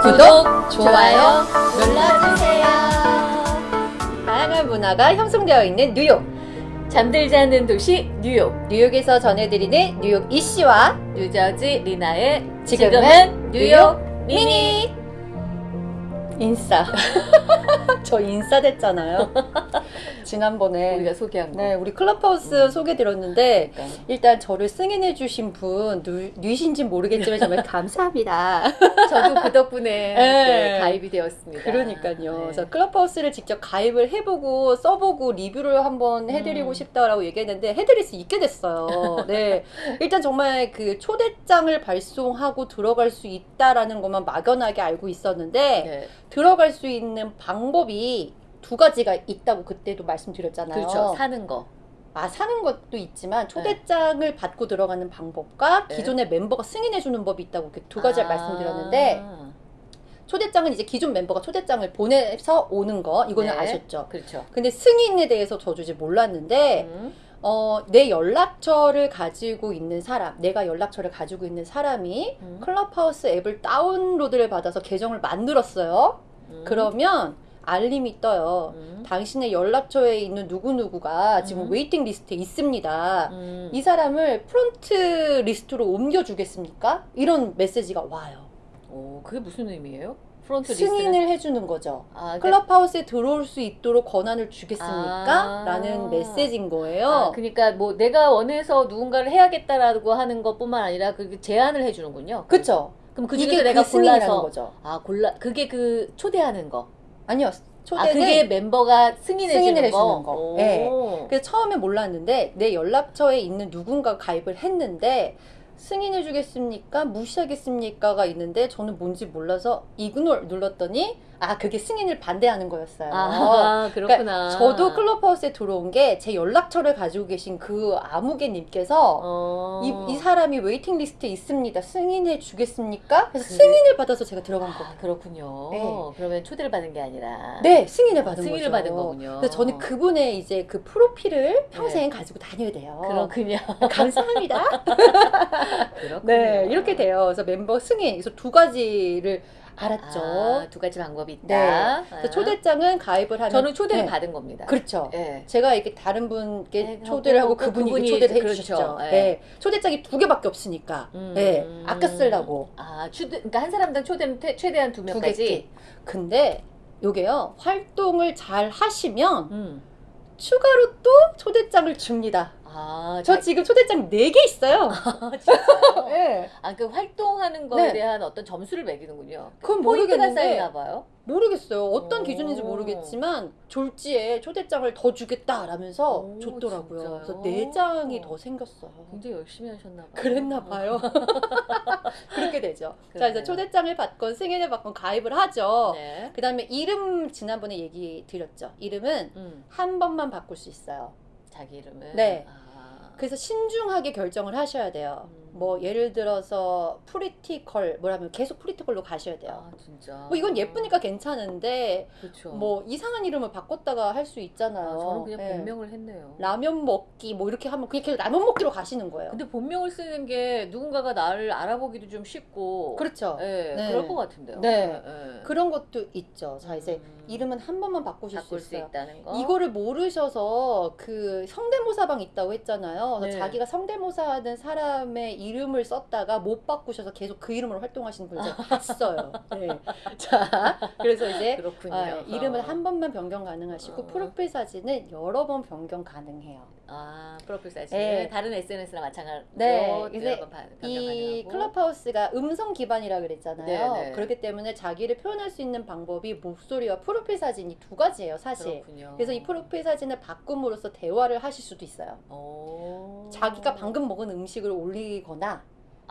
구독, 좋아요 눌러주세요. 다양한 문화가 형성되어 있는 뉴욕. 잠들지 않는 도시 뉴욕 뉴욕에서 전해드리는 뉴욕 이씨와 뉴저지 리나의 지금은 뉴욕 미니 미니 인싸. 저 인싸 됐잖아요. 지난번에 우리가 소개한 거 네, 우리 클럽하우스 소개 들었는데 그러니까. 일단 저를 승인해 주신 분 누, 누이신지 모르겠지만 정말 감사합니다. 저도 그 덕분에 네. 네, 가입이 되었습니다 그러니까요. 네. 그래서 클럽하우스를 직접 가입을 해보고 써보고 리뷰를 한번 해드리고 음. 싶다라고 얘기했는데 해드릴 수 있게 됐어요. 네, 일단 정말 그 초대장을 발송하고 들어갈 수 있다라는 것만 막연하게 알고 있었는데 네. 들어갈 수 있는 방법이 두 가지가 있다고 그때도 말씀드렸잖아요. 그렇죠 사는 거 아 사는 것도 있지만 초대장을 받고 들어가는 방법과 네. 기존의 멤버가 승인해 주는 법이 있다고 이렇게 두 가지를 아. 말씀드렸는데 초대장은 이제 기존 멤버가 초대장을 보내서 오는 거 이거는 네. 아셨죠? 그렇죠 근데 승인에 대해서 저도 이제 몰랐는데 음. 어, 내 연락처를 가지고 있는 사람, 내가 연락처를 가지고 있는 사람이 음. 클럽하우스 앱을 다운로드를 받아서 계정을 만들었어요. 음. 그러면 알림이 떠요. 음. 당신의 연락처에 있는 누구누구가 지금 음. waiting list에 있습니다. 음. 이 사람을 front list로 옮겨주겠습니까? 이런 메시지가 와요. 오, 그게 무슨 의미예요? front 승인을 list는? 해주는 거죠. 아, 그러니까, 클럽하우스에 들어올 수 있도록 권한을 주겠습니까? 아. 라는 메시지인 거예요. 아, 그러니까 뭐 내가 원해서 누군가를 해야겠다라고 하는 것뿐만 아니라 그 제안을 해주는군요. 그쵸? 그럼 그 중에서 내가 그 골라서 거죠. 아 골라 그게 그 초대하는 거. 아니요. 아 초대는 그게 멤버가 승인해 승인을 주는 해주는 거. 거. 오. 네. 그래서 처음에 몰랐는데 내 연락처에 있는 누군가 가입을 했는데 승인해 주겠습니까? 무시하겠습니까가 있는데 저는 뭔지 몰라서 ignore를 눌렀더니 아 그게 승인을 반대하는 거였어요. 아 그렇구나. 그러니까 저도 클럽하우스에 들어온 게 제 연락처를 가지고 계신 그 아무개님께서 어. 이, 이 사람이 waiting list에 있습니다. 승인해 주겠습니까? 그래서 그래. 승인을 받아서 제가 들어간 거예요. 아, 그렇군요. 네. 그러면 초대를 받은 게 아니라. 네, 승인을 받은 승인을 거죠. 받은 거군요. 그래서 저는 그분의 이제 그 프로필을 평생 가지고 다녀야 돼요. 그렇군요. 감사합니다. 그렇군요. 네, 이렇게 돼요. 그래서 멤버 승인, 그래서 두 가지를 알았죠. 아, 두 가지 방법이 있다. 네. 아. 초대장은 가입을 하면 저는 초대를 네, 받은 겁니다. 그렇죠. 네. 제가 이렇게 다른 분께 네, 초대를 하고 하고 그분이, 그분이 초대를 그렇죠. 해주셨죠. 네. 네. 초대장이 두 개밖에 없으니까. 음. 네. 아까 쓰려고. 아, 초대, 그러니까 한 사람당 초대는 퇴- 최대한 두두 명까지. 근데 요게요. 활동을 잘 하시면 음. 추가로 또 초대장을 줍니다. 아, 저 자- 지금 초대장 4개 있어요. 아, 진짜요? 네. 아, 그 활동하는 거에 네. 대한 어떤 점수를 매기는군요. 그건 포인트가 모르겠는데 쌓이나 봐요. 모르겠어요. 어떤 오. 기준인지 모르겠지만 졸지에 초대장을 더 주겠다라면서 오, 줬더라고요. 진짜요? 그래서 네 장이 더 생겼어요. 굉장히 열심히 하셨나 봐요. 그랬나 봐요. 그렇게 되죠. 자, 그러네요. 이제 초대장을 받건 승인을 받건 가입을 하죠. 네. 그 다음에 이름 지난번에 얘기 드렸죠. 이름은 음, 한 번만 바꿀 수 있어요. 자기 이름을. 네. 아. 그래서 신중하게 결정을 하셔야 돼요. 음. 뭐 예를 들어서 pretty girl 뭐라면 계속 pretty girl로 가셔야 돼요. 아, 진짜. 뭐 이건 예쁘니까 괜찮은데 그렇죠. 뭐 이상한 이름을 바꿨다가 할 수 있잖아요. 아, 저는 그냥 네. 본명을 했네요. 라면 먹기 뭐 이렇게 하면 그냥 계속 라면 먹기로 가시는 거예요. 근데 본명을 쓰는 게 누군가가 나를 알아보기도 좀 쉽고. 그렇죠. 네, 네. 그럴 것 같은데요. 네. 네. 그런 것도 있죠. 자 이제 음, 이름은 한 번만 바꾸실 바꿀 수 수. 있다는 거. 이거를 모르셔서 그 성대모사방 있다고 했잖아요. 그래서 네. 자기가 성대모사 하는 사람의 이름을 썼다가 못 바꾸셔서 계속 그 이름으로 활동하시는 제가 봤어요. 네. 자, 그래서 이제. 아, 이름을 한 번만 변경 가능하시고 어. 프로필 사진은 여러 번 변경 가능해요. 아 프로필 사진 네. 다른 SNS나 마찬가지로 네, 변경 이. 클럽하우스가 음성 기반이라 그랬잖아요. 네, 네. 그렇기 때문에 자기를 표현할 수 있는 방법이 목소리와 프로필 사진이 두 가지예요, 사실. 그렇군요. 그래서 이 프로필 사진을 바꿈으로써 대화를 하실 수도 있어요. 오. 자기가 방금 먹은 음식을 올리거나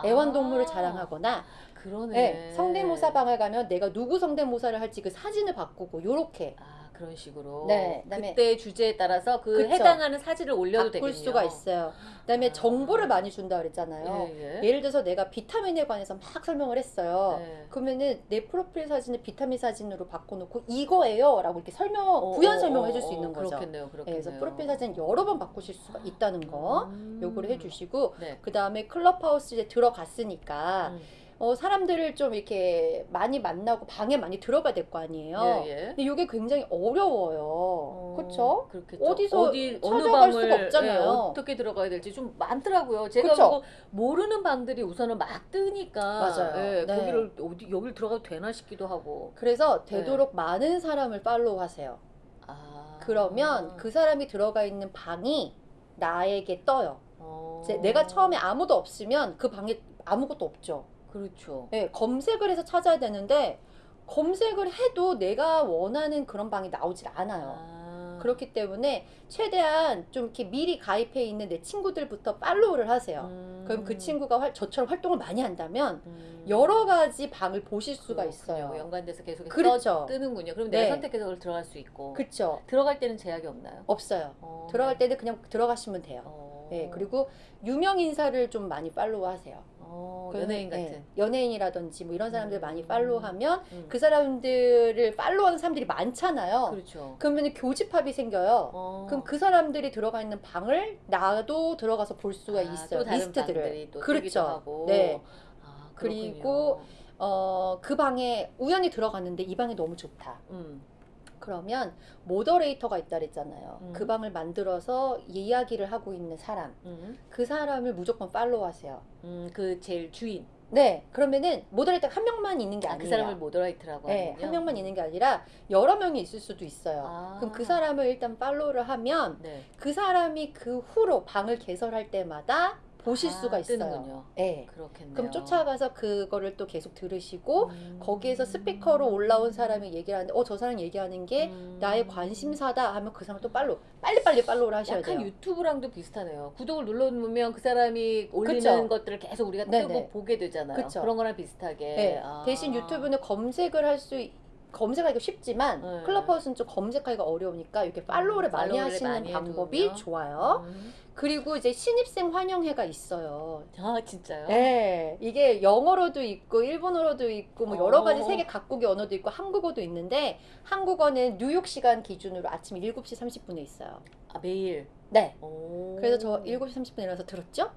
애완동물을 아, 자랑하거나 그러네. 네, 성대모사 방을 가면 내가 누구 성대모사를 할지 그 사진을 바꾸고 요렇게 아 그런 식으로. 네, 그때 주제에 따라서 그 그쵸. 해당하는 사진을 올려도 되겠네요. 수가 있어요. 그다음에 아. 정보를 많이 준다 그랬잖아요. 예, 예. 예를 들어서 내가 비타민에 관해서 막 설명을 했어요. 네. 그러면은 내 프로필 사진을 비타민 사진으로 바꿔놓고 이거예요라고 이렇게 설명 어, 부연 어, 설명을 어, 해줄 수 어, 있는 거죠. 그렇겠네요. 네, 그렇겠네요. 그래서 프로필 사진 여러 번 바꾸실 수가 있다는 거 음. 요거를 해주시고 네. 그 다음에 클럽하우스 이제 들어갔으니까 음. 어, 사람들을 좀 이렇게 많이 만나고 방에 많이 들어가야 될 거 아니에요. 예, 예. 근데 이게 굉장히 어려워요. 어, 그렇죠? 그렇겠죠. 어디서 어디 어느 방을 수가 없잖아요. 예, 어떻게 들어가야 될지 좀 많더라고요. 제가? 그거 모르는 방들이 우선은 막 뜨니까 맞아요. 예, 네. 거기를 어디 여기를 들어가도 되나 싶기도 하고. 그래서 네. 되도록 많은 사람을 팔로우하세요. 아. 그러면 그 사람이 들어가 있는 방이 나에게 떠요. 어. 제- 내가 처음에 아무도 없으면 그 방에 아무것도 없죠. 그렇죠. 네, 검색을 해서 찾아야 되는데 검색을 해도 내가 원하는 그런 방이 나오질 않아요. 아. 그렇기 때문에 최대한 좀 이렇게 미리 가입해 있는 내 친구들부터 팔로우를 하세요. 음. 그럼 그 친구가 활- 저처럼 활동을 많이 한다면 음. 여러 가지 방을 보실 수가 그렇군요. 있어요. 연관돼서 계속 그렇죠. 뜨는군요. 그럼 네. 내가 선택해서 그걸 들어갈 수 있고. 그렇죠. 들어갈 때는 제약이 없나요? 없어요. 어, 들어갈 네. 때는 그냥 들어가시면 돼요. 어. 네, 그리고 유명 인사를 좀 많이 팔로우 하세요. 어, 그 연예인 네, 같은. 연예인이라든지 뭐 이런 사람들 음. 많이 팔로우하면 음. 그 사람들을 팔로우하는 사람들이 많잖아요. 그렇죠. 그러면 교집합이 생겨요. 어. 그럼 그 사람들이 들어가 있는 방을 나도 들어가서 볼 수가 아, 있어요. 리스트들을. 그렇죠. 네. 아, 그리고. 어, 그 방에 우연히 들어갔는데 이 방이 너무 좋다. 음. 그러면 모더레이터가 있다 그랬잖아요. 음. 그 방을 만들어서 이야기를 하고 있는 사람. 음. 그 사람을 무조건 팔로우하세요. 음, 그 제일 주인. 네. 그러면은 moderator가 한 명만 있는 게 아, 아니에요. 그 사람을 moderator라고 네, 하는군요. 한 명만 있는 게 아니라 여러 명이 있을 수도 있어요. 아. 그럼 그 사람을 일단 팔로우를 하면 네. 그 사람이 그 후로 방을 개설할 때마다 보실 아, 수가 있어요. 뜨는군요. 네. 그렇겠네요. 그럼 쫓아가서 그거를 또 계속 들으시고 음. 거기에서 스피커로 올라온 사람이 얘기를 하는데 어 저 사람 얘기하는 게 음. 나의 관심사다 하면 그 사람 또 팔로우 빨리 빨리 팔로우를 하셔야 약간 돼요. 유튜브랑도 비슷하네요. 구독을 눌러놓으면 그 사람이 올리는 그쵸. 것들을 계속 우리가 네네. 뜨고 보게 되잖아요. 그쵸. 그런 거랑 비슷하게. 네. 아. 대신 유튜브는 검색을 할 수 검색하기가 쉽지만 네. 클럽하우스는 좀 검색하기가 어려우니까 이렇게 팔로우를 음, 많이 팔로우를 하시는 많이 방법이. 좋아요. 음. 그리고 이제 신입생 환영회가 있어요. 아 진짜요? 네, 이게 영어로도 있고 일본어로도 있고 뭐 여러 가지 어. 세계 각국의 언어도 있고 한국어도 있는데 한국어는 뉴욕 시간 기준으로 아침 7시 30분에 있어요. 아 매일. 네. 오. 그래서 저 7시 30분에 일어나서 들었죠?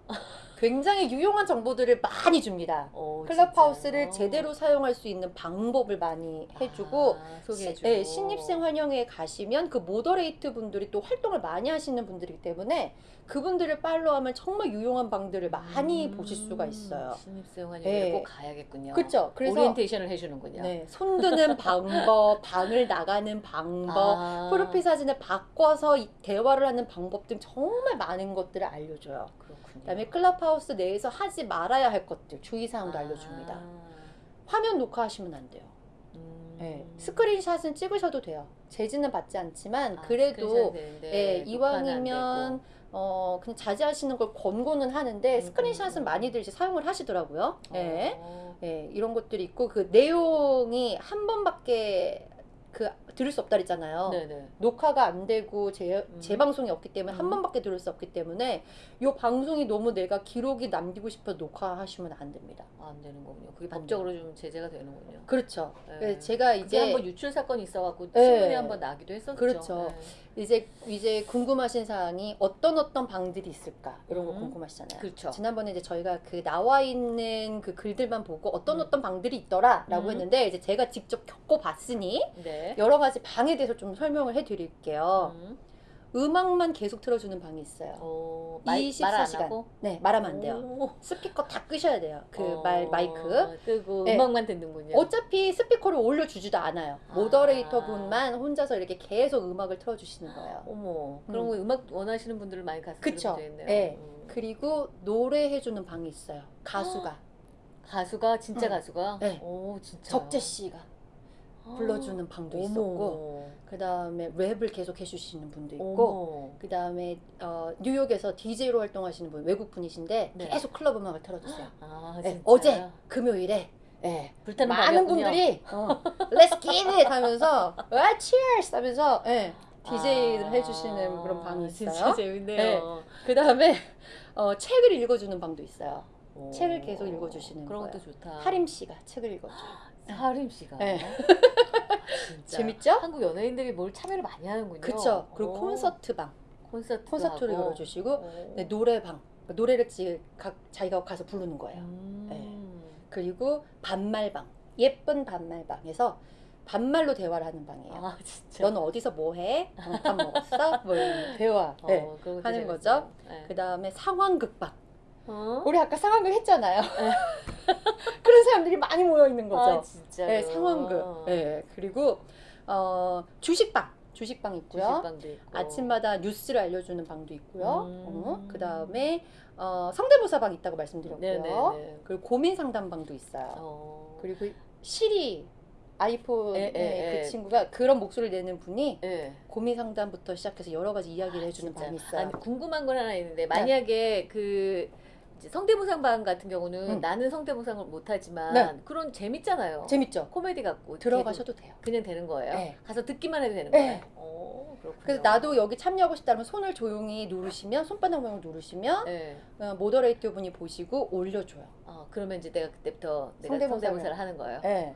굉장히 유용한 정보들을 많이 줍니다. 어, 클럽하우스를 진짜요? 제대로 사용할 수 있는 방법을 많이 해주고 아. 시- 네, 신입생 환영회에 가시면 그 모더레이트 분들이 또 활동을 많이 하시는 분들이기 때문에 그분들을 팔로우하면 정말 유용한 방들을 많이 음, 보실 수가 있어요. 신입생 환영회 네. 꼭 가야겠군요. 그렇죠. 그래서 오리엔테이션을 해주는군요. 네, 손드는 방법, 방을 나가는 방법, 아, 프로필 사진을 바꿔서 이- 대화를 하는 방법 등 정말 많은 것들을 알려줘요. 그렇군요. 그다음에 클럽하우스 내에서 하지 말아야 할 것들 주의사항도 아, 알려줍니다. 화면 녹화하시면 안 돼요. 음. 네, 스크린샷은 찍으셔도 돼요. 제지는 받지 않지만 아, 그래도 예, 이왕이면. 어 그냥 자제하시는 걸 권고는 하는데 음, 스크린샷은 음. 많이들 이제 사용을 하시더라고요. 예. 어. 예, 이런 것들이 있고 그 내용이 한 번밖에 그 들을 수 없다 그랬잖아요. 네네. 녹화가 안 되고 재, 음. 재방송이 없기 때문에 한 음. 번밖에 들을 수 없기 때문에 요 방송이 너무 내가 기록이 남기고 싶어 녹화하시면 안 됩니다. 아, 안 되는 거군요. 그게 안 법적으로 좀 제재가 되는군요. 그렇죠. 네. 제가 이제 한번 유출 사건이 있어갖고 네. 신문에 한번 나기도 했었죠. 그렇죠. 이제 이제 궁금하신 사항이 어떤 어떤 방들이 있을까 이런 거 음. 궁금하시잖아요. 그렇죠. 지난번에 이제 저희가 그 나와 있는 그 글들만 보고 어떤 음. 어떤 방들이 있더라라고 음. 했는데 이제 제가 직접 겪고 봤으니 네. 여러 가지 방에 대해서 좀 설명을 해드릴게요. 음. 음악만 계속 틀어주는 방이 있어요. 어, 24시간. 하고? 네, 말하면 안 돼요. 오. 스피커 다 끄셔야 돼요. 그 어, 말 마이크. 끄고 네. 음악만 듣는군요. 어차피 스피커를 올려주지도 않아요. 아. 모더레이터 분만 혼자서 이렇게 계속 음악을 틀어주시는 거예요. 어머, 그런 거 음악 원하시는 분들을 많이 가서 그쵸. 들으면. 네. 음. 그리고 노래해주는 방이 있어요. 가수가 가수가 진짜 응. 가수가? 네. 오 진짜. 적재 씨가 불러주는 방도 있었고, 그 다음에 랩을 계속 해주시는 분도 있고, 어머. 그 다음에 어, 뉴욕에서 DJ로 활동하시는 분 외국 분이신데 네. 계속 클럽 음악을 틀어주세요. 아 네. 어제 금요일에 예. 불타는 많은. 분들이 어, Let's get it 하면서 아, Cheers 하면서 예, DJ를 아, 해주시는 그런 방이 있어요. 진짜 재밌네요. 그 다음에 어, 책을 읽어주는 방도 있어요. 오. 책을 계속 읽어주시는 그런 거예요. 것도 좋다. 하림 씨가 책을 읽어줘요. 하림 씨가. 네. 진짜. 재밌죠? 한국 연예인들이 뭘 참여를 많이 하는군요. 그쵸. 그리고 오. 콘서트 방, 콘서트 콘서트를 열어주시고 오. 네, 노래방, 노래를 지, 각, 자기가 가서 부르는 거예요. 음. 그리고 반말방, 예쁜 반말방에서 반말로 대화를 하는 방이에요. 아 진짜. 너는 어디서 뭐 해? 어, 밥 먹었어? 뭐 이런 대화. 어, 네. 하는 재밌어요. 거죠. 네. 그 다음에 상황극방. 어? 우리 아까 상황극 했잖아요. 그런 사람들이 많이 모여 있는 거죠. 아 진짜. 네, 상황극. 네, 그리고 어, 주식방, 주식방 있고요. 주식방도 있고. 아침마다 뉴스를 알려주는 방도 있고요. 음. 어, 그 다음에 어, 성대모사방 있다고 말씀드렸고요. 네네네. 그리고 고민 상담방도 있어요. 어. 그리고 시리 아이폰 에, 에, 그 에. 친구가 그런 목소리를 내는 분이 네. 고민 상담부터 시작해서 여러 가지 이야기를 해주는 진짜. 방이 있어요. 아니, 궁금한 건 하나 있는데 만약에 그 이제 성대모사방 같은 경우는 음. 나는 성대모사를 못하지만 네. 그런 재밌잖아요. 재밌죠? 코미디 같고 들어가셔도 돼요. 그냥 되는 거예요. 네. 가서 듣기만 해도 되는 네. 거예요. 오, 그렇군요. 그래서 나도 여기 참여하고 싶다면 손을 조용히 누르시면 손바닥 모양을 누르시면 네. 어, 모더레이터 분이 보시고 올려줘요. 어, 그러면 이제 내가 그때부터 내가 성대모사를- 하는 거예요. 네.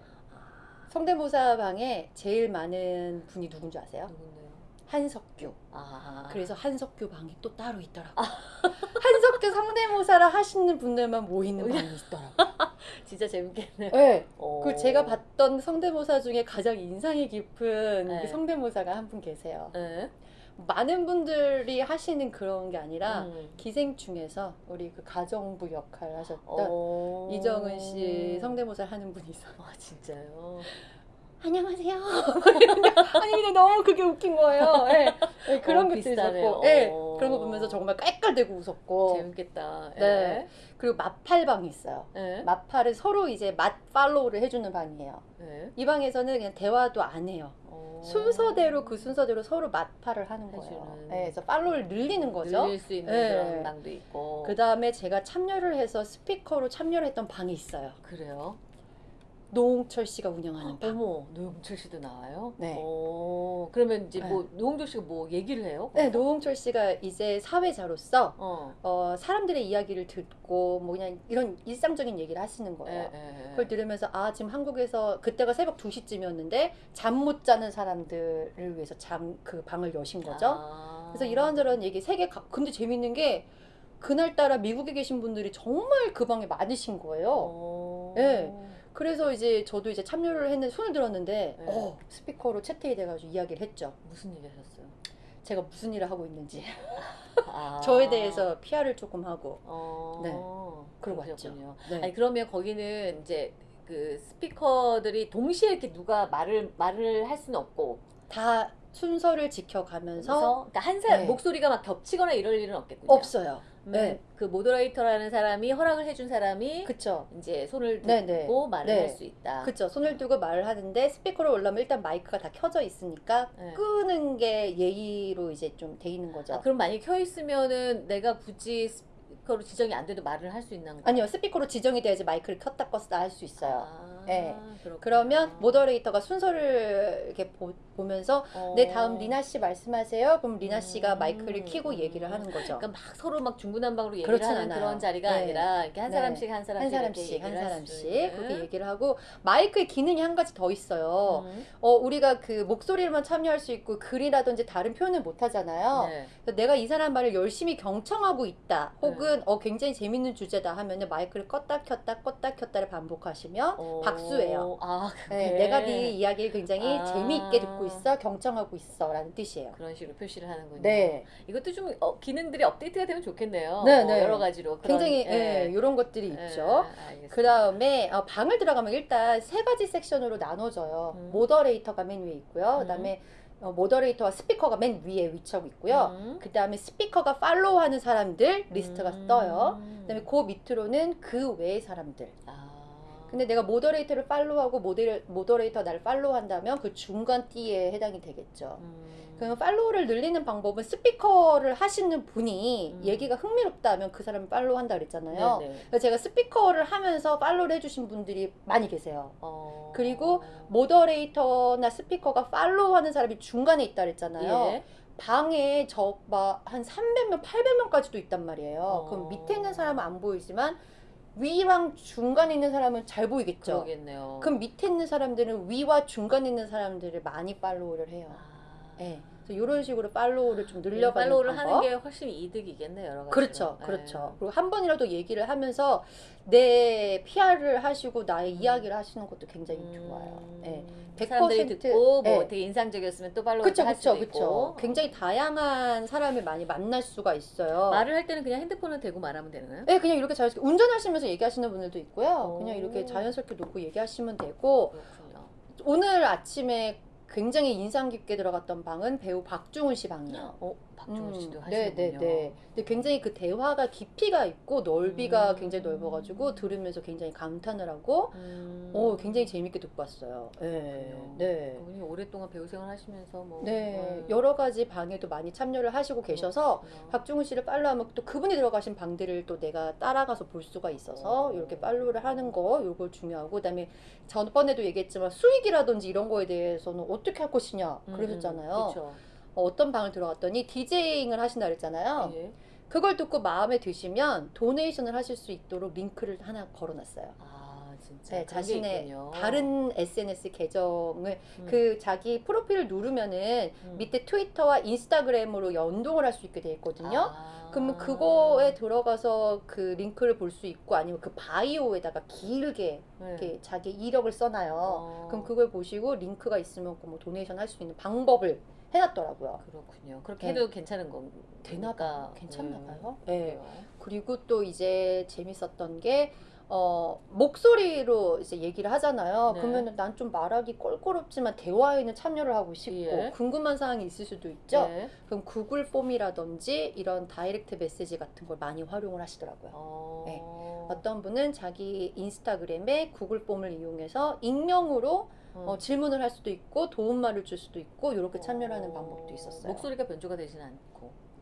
성대모사 방에 제일 많은 분이 누군지 아세요? 누군데요? 한석규. 아, 그래서 한석규 방이 또 따로 있더라고요. 한 석규 성대모사를 하시는 분들만 모이는 방이 있더라고요. 진짜 재밌겠네요. 네. 오. 그 제가 봤던 성대모사 중에 가장 인상이 깊은 네. 그 성대모사가 한 분 계세요. 네. 많은 분들이 하시는 그런 게 아니라 음. 기생충에서 우리 그 가정부 역할을 하셨던 오. 이정은 씨 성대모사를 하는 분이 있어요. 아 진짜요? 안녕하세요. 아니 근데 너무 그게 웃긴 거예요. 네. 네, 그런 어, 것도 비슷하네요. 있었고, 네, 어. 그런 거 보면서 정말 깔깔대고 웃었고, 재밌겠다. 네. 그리고 마팔방이 있어요. 네. 마팔은 서로 이제 맛 팔로우를 해주는 방이에요. 네. 이 방에서는 그냥 대화도 안 해요. 어. 순서대로 그 순서대로 서로 맛팔을 하는 거예요. 네, 그래서 팔로우를 늘리는 거죠. 늘릴 수 있는 네. 그런 방도 있고. 그 다음에 제가 참여를 해서 스피커로 참여를 했던 방이 있어요. 그래요? 노홍철 씨가 운영하는 방. 어머, 노홍철 씨도 나와요? 네. 오, 그러면 이제 네. 뭐 노홍철 씨가 뭐 얘기를 해요? 네, 거기서? 노홍철 씨가 이제 사회자로서 어. 어, 사람들의 이야기를 듣고 뭐 그냥 이런 일상적인 얘기를 하시는 거예요. 예, 예, 예. 그걸 들으면서 아 지금 한국에서 그때가 새벽 2시쯤이었는데 잠 못 자는 사람들을 위해서 잠 그 방을 여신 거죠. 아. 그래서 이런저런 얘기 세계 각 근데 재밌는 게 그날따라 미국에 계신 분들이 정말 그 방에 많으신 거예요. 어. 네. 그래서 이제 저도 이제 참여를 했는데 손을 들었는데 네. 어, 스피커로 채팅이 돼가지고 이야기를 했죠. 무슨 일 하셨어요? 제가 무슨 일을 하고 있는지 아. 저에 대해서 PR을 조금 하고 어. 네. 그러고 왔죠. 그러셨군요. 네. 아니 그러면 거기는 이제 그 스피커들이 동시에 이렇게 누가 말을 말을 할 수는 없고 다 순서를 지켜가면서 그래서 그러니까 한 사람 네. 목소리가 막 겹치거나 이럴 일은 없겠군요. 없어요. 네. 네. 그 moderator라는 사람이 허락을 해준 사람이 그쵸. 이제 손을 들고 네, 네. 말을 네. 할수 있다. 그쵸. 손을 들고 말을 하는데 스피커로 올라면 일단 마이크가 다 켜져 있으니까 네. 끄는 게 예의로 이제 좀 돼 있는 거죠. 아, 그럼 만약에 켜 있으면은 내가 굳이 스피커로 지정이 안 돼도 말을 할 수 있는 거예요? 아니요. 스피커로 지정이 돼야지 마이크를 켰다 껐다 할 수 있어요. 아, 네. 그렇구나. 그러면 모더레이터가 순서를 이렇게 보, 면서 어. 네 다음 리나 씨 말씀하세요. 그럼 리나 씨가 음. 마이크를 켜고 얘기를 하는 거죠. 그러니까 막 서로 막 중구난방으로 얘기를 하는 않아요. 그런 자리가 네. 아니라 이렇게 한 네. 사람씩 한한 사람씩 사람씩 한 사람씩 수 있는. 그렇게 얘기를 하고 마이크의 기능이 한 가지 더 있어요. 음. 어 우리가 그 목소리로만 참여할 수 있고 글이라든지 다른 표현을 못 하잖아요. 네. 내가 이 사람 말을 열심히 경청하고 있다. 혹은 어 굉장히 재밌는 주제다 하면은 마이크를 껐다 켰다 껐다 켰다를 반복하시면 어. 박수예요. 아, 네, 그래. 내가 네 이야기를 굉장히 아. 재미있게 듣고 있어, 경청하고 있어 라는 뜻이에요. 그런 식으로 표시를 하는군요. 네, 이것도 좀 어, 기능들이 업데이트가 되면 좋겠네요. 네, 어, 네. 여러 가지로 그런, 굉장히 예. 이런 것들이 예, 있죠. 그 다음에 방을 들어가면 일단 세 가지 섹션으로 나눠져요. 음. moderator가 맨 위에 있고요. 음. 그 다음에 어, moderator와 스피커가 맨 위에 위치하고 있고요. 음. 그 다음에 스피커가 팔로우하는 사람들 리스트가 음. 떠요. 그 다음에 그 밑으로는 그 외의 사람들. 아. 근데 내가 moderator를 팔로우하고 모델, moderator 나를 팔로우한다면 그 중간 띠에 해당이 되겠죠. 음. 그러면 팔로우를 늘리는 방법은 스피커를 하시는 분이 음. 얘기가 흥미롭다면 그 사람을 팔로우한다 그랬잖아요. 네네. 그래서 제가 스피커를 하면서 팔로우를 해주신 분들이 많이 계세요. 어. 그리고 moderator나 스피커가 팔로우하는 사람이 중간에 있다 그랬잖아요. 예. 방에 저 막 한 300명, 800명까지도 있단 말이에요. 어. 그럼 밑에 있는 사람은 안 보이지만 위랑 중간에 있는 사람은 잘 보이겠죠. 그러겠네요. 그럼 밑에 있는 사람들은 위와 중간에 있는 사람들을 많이 팔로우를 해요. 아. 네. 이런 식으로 팔로우를 좀 늘려가는 팔로우를 방법. 하는 게 훨씬 이득이겠네 여러 가지. 그렇죠, 그렇죠. 그리고 한 번이라도 얘기를 하면서 내 PR을 하시고 나의 이야기를 하시는 것도 굉장히 좋아요. 예. 100% 사람들이 듣고 뭐 예. 되게 인상적이었으면 또 팔로우 그렇죠, 할 그렇죠, 수도 그렇죠. 있고. 굉장히 다양한 사람을 많이 만날 수가 있어요. 말을 할 때는 그냥 핸드폰을 대고 말하면 되나요? 네, 그냥 이렇게 자연스럽게 운전하시면서 얘기하시는 분들도 있고요. 오. 그냥 이렇게 자연스럽게 놓고 얘기하시면 되고 그렇군요. 오늘 아침에 굉장히 인상 깊게 들어갔던 방은 배우 박중훈 씨 방이요. 어, 박종훈 씨도 음, 하시는군요. 네, 네, 네. 근데 굉장히 그 대화가 깊이가 있고 넓이가 음. 굉장히 넓어가지고 들으면서 굉장히 감탄을 하고, 음. 어, 굉장히 재밌게 듣고 왔어요. 네, 그렇군요. 네. 그분이 오랫동안 배우 생활 하시면서 뭐 네, 음. 여러 가지 방에도 많이 참여를 하시고 계셔서 그렇구나. 박중훈 씨를 팔로우하면 또 그분이 들어가신 방들을 또 내가 따라가서 볼 수가 있어서 오. 이렇게 팔로우를 하는 거 요거 중요하고 그다음에 전번에도 얘기했지만 수익이라든지 이런 거에 대해서는 어떻게 할 것이냐 음, 그러셨잖아요. 음, 그렇죠. 어, 어떤 방을 들어갔더니 디제잉을 하신다 그랬잖아요. 예. 그걸 듣고 마음에 드시면 도네이션을 하실 수 있도록 링크를 하나 걸어놨어요. 아 진짜 네, 자신의 있군요. 다른 SNS 계정을 음. 그 자기 프로필을 누르면은 음. 밑에 트위터와 인스타그램으로 연동을 할 수 있게 돼 있거든요. 아. 그러면 그거에 들어가서 그 링크를 볼 수 있고 아니면 그 바이오에다가 길게 네. 이렇게 자기 이력을 써놔요. 어. 그럼 그걸 보시고 링크가 있으면 그뭐 도네이션 할 수 있는 방법을 해놨더라고요. 그렇군요. 그렇게 네. 해도 괜찮은 건 되나 봐요. 괜찮나 봐요. 네. 그리고 또 이제 재밌었던 게 어, 목소리로 이제 얘기를 하잖아요. 네. 그러면 난 좀 말하기 껄끄럽지만 대화에는 참여를 하고 싶고 예. 궁금한 사항이 있을 수도 있죠. 네. 그럼 구글 폼이라든지 이런 다이렉트 메시지 같은 걸 많이 활용을 하시더라고요. 어. 네. 어떤 분은 자기 인스타그램에 구글 폼을 이용해서 익명으로 음. 어, 질문을 할 수도 있고 도움말을 줄 수도 있고 이렇게 참여를 하는 어. 방법도 있었어요. 목소리가 변조가 되진 않고.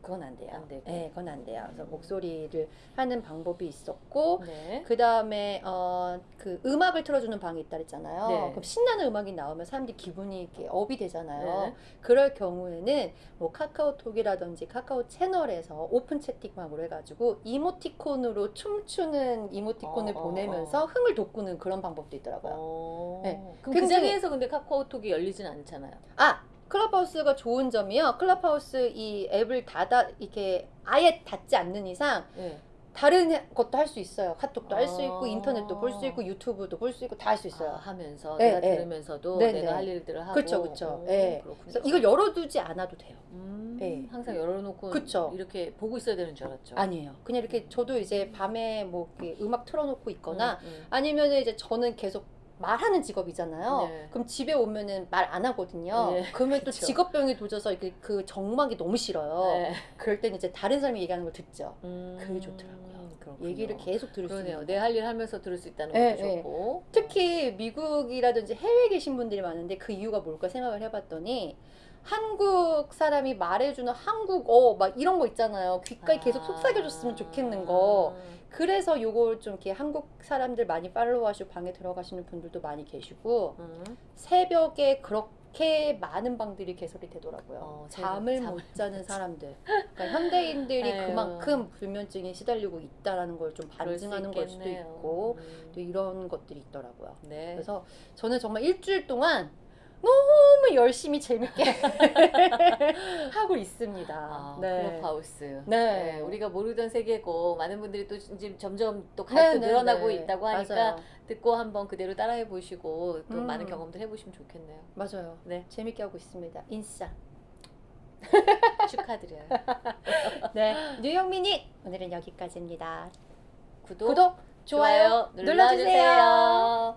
그건 안 돼요. 안 되고. 네, 그건 안 돼요. 그래서 목소리를 하는 방법이 있었고 네. 그 다음에 어, 그 음악을 틀어주는 방이 있다 그랬잖아요. 네. 그럼 신나는 음악이 나오면 사람들이 기분이 이렇게 업이 되잖아요. 네. 그럴 경우에는 뭐 카카오톡이라든지 카카오 채널에서 오픈 채팅방으로 해가지고 이모티콘으로 춤추는 이모티콘을 어, 어, 보내면서 흥을 돋구는 그런 방법도 있더라고요. 어. 네. 그럼 그 굉장히- 자리에서 근데 카카오톡이 열리진 않잖아요. 아 클럽하우스가 좋은 점이요. 클럽하우스 이 앱을 닫아 이렇게 아예 닫지 않는 이상 네. 다른 해- 것도 할 수 있어요. 카톡도 할수 있고 아. 인터넷도 볼 수 있고 유튜브도 볼 수 있고 다 할 수 있어요. 아, 하면서 네, 내가 네. 들으면서도 네, 내가 네. 할 일들을 하고. 그쵸. 오, 네. 그래서 이걸 열어두지 않아도 돼요. 음, 네. 항상 열어놓고 그쵸. 이렇게 보고 있어야 되는 줄 알았죠. 아니에요. 그냥 이렇게 저도 이제 밤에 뭐 음악 틀어놓고 있거나 음, 음. 아니면 이제 저는 계속 말하는 직업이잖아요. 네. 그럼 집에 오면은 말 안 하거든요. 네, 그러면 또 그쵸. 직업병이 도져서 이렇게 그 정막이 너무 싫어요. 네. 그럴 때는 이제 다른 사람이 얘기하는 걸 듣죠. 음, 그게 좋더라고요. 그렇군요. 얘기를 계속 들을 수 그러네요. 있는 내 할 일 하면서 들을 수 있다는 네, 것도 네. 좋고. 특히 미국이라든지 해외에 계신 분들이 많은데 그 이유가 뭘까 생각을 해봤더니 한국 사람이 말해주는 한국어 막 이런 거 있잖아요. 귓가에 계속 아. 속삭여줬으면 좋겠는 거. 그래서 요걸 좀 이렇게 한국 사람들 많이 팔로우하시고 방에 들어가시는 분들도 많이 계시고 음. 새벽에 그렇게 많은 방들이 개설이 되더라고요. 어, 잠을 잠을 못 자는 사람들. 그러니까 현대인들이 아유. 그만큼 불면증에 시달리고 있다라는 걸 좀 반증하는 걸 수도. 있고 음. 또 이런 것들이 있더라고요. 네. 그래서 저는 정말 일주일 동안 너무 열심히 재밌게 하고 있습니다. 아, 네. 클럽하우스. 네. 우리가 모르던 세계고 많은 분들이 또 이제 점점 또 네, 가입도 네, 늘어나고 네. 있다고 하니까 맞아요. 듣고 한번 그대로 따라해 보시고 또 음. 많은 경험들 해보시면 좋겠네요. 맞아요. 네. 재밌게 하고 있습니다. 인싸. 축하드려요. 네. 뉴욕 미닛 오늘은 여기까지입니다. 구독, 구독, 좋아요, 좋아요 눌러주세요. 눌러주세요.